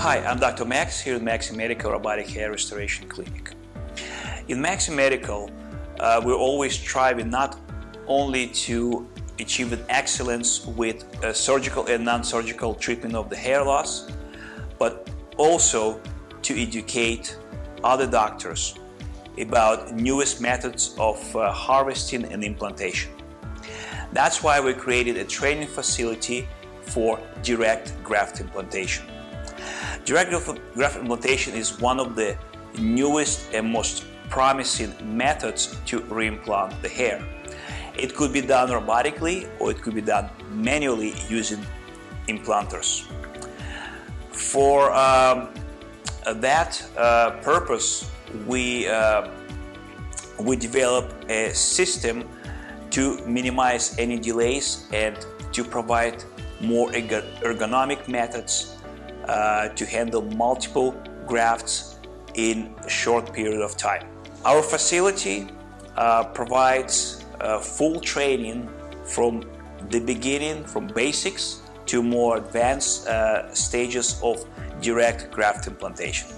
Hi, I'm Dr. Max here at Maxi Medical Robotic Hair Restoration Clinic. In Maxi Medical, uh, we're always striving not only to achieve an excellence with uh, surgical and non-surgical treatment of the hair loss, but also to educate other doctors about newest methods of uh, harvesting and implantation. That's why we created a training facility for direct graft implantation. Direct graft implantation is one of the newest and most promising methods to reimplant the hair. It could be done robotically or it could be done manually using implanters. For um, that uh, purpose, we, uh, we developed a system to minimize any delays and to provide more ergonomic methods uh, to handle multiple grafts in a short period of time. Our facility uh, provides uh, full training from the beginning, from basics to more advanced uh, stages of direct graft implantation.